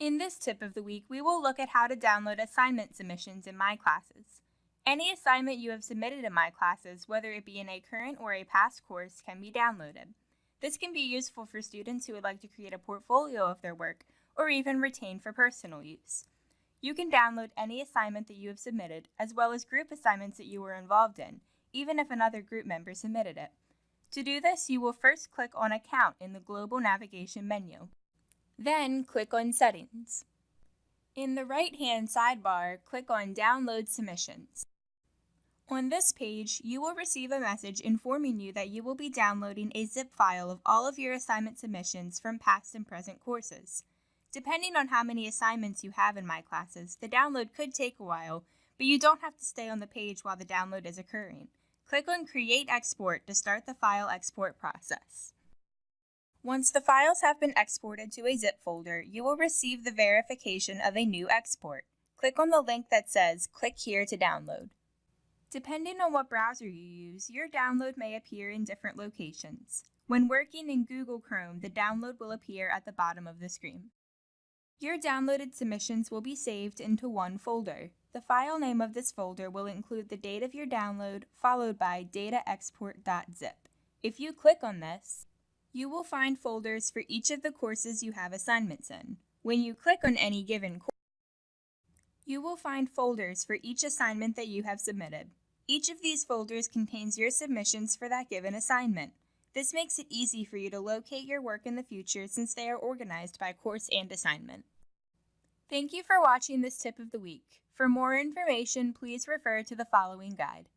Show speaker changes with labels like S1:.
S1: In this tip of the week, we will look at how to download assignment submissions in My Classes. Any assignment you have submitted in My Classes, whether it be in a current or a past course, can be downloaded. This can be useful for students who would like to create a portfolio of their work or even retain for personal use. You can download any assignment that you have submitted, as well as group assignments that you were involved in, even if another group member submitted it. To do this, you will first click on Account in the Global Navigation menu. Then click on Settings. In the right-hand sidebar, click on Download Submissions. On this page, you will receive a message informing you that you will be downloading a zip file of all of your assignment submissions from past and present courses. Depending on how many assignments you have in My Classes, the download could take a while, but you don't have to stay on the page while the download is occurring. Click on Create Export to start the file export process. Once the files have been exported to a zip folder, you will receive the verification of a new export. Click on the link that says Click here to download. Depending on what browser you use, your download may appear in different locations. When working in Google Chrome, the download will appear at the bottom of the screen. Your downloaded submissions will be saved into one folder. The file name of this folder will include the date of your download, followed by dataexport.zip. If you click on this, you will find folders for each of the courses you have assignments in. When you click on any given course, you will find folders for each assignment that you have submitted. Each of these folders contains your submissions for that given assignment. This makes it easy for you to locate your work in the future since they are organized by course and assignment. Thank you for watching this tip of the week. For more information, please refer to the following guide.